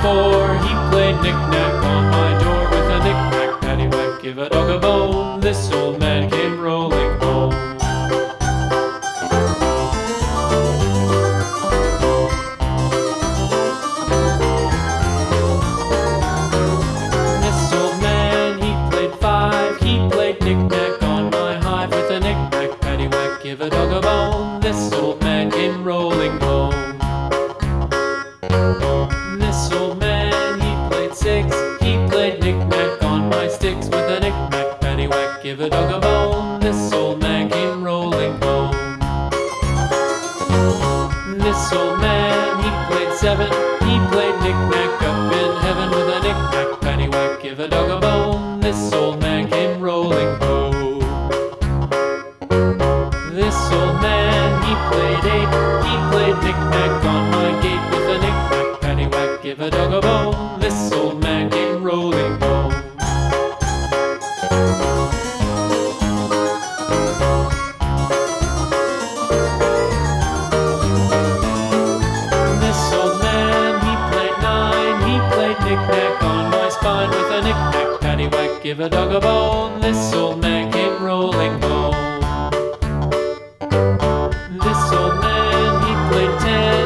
before. He played knick-knack on my door with a knick-knack, paddywhack, give a dog a bone. Seven. He played knick-knack up in heaven with a knick-knack, paddywhack, give a dog a bone. This old man came rolling home. This old man, he played eight. He played knick-knack on my gate with a knick-knack, paddywhack, give a dog a bone. down my spine with a knick-knack, paddywhack, give a dog a bone, This old man came rolling home. This old man, he played ten.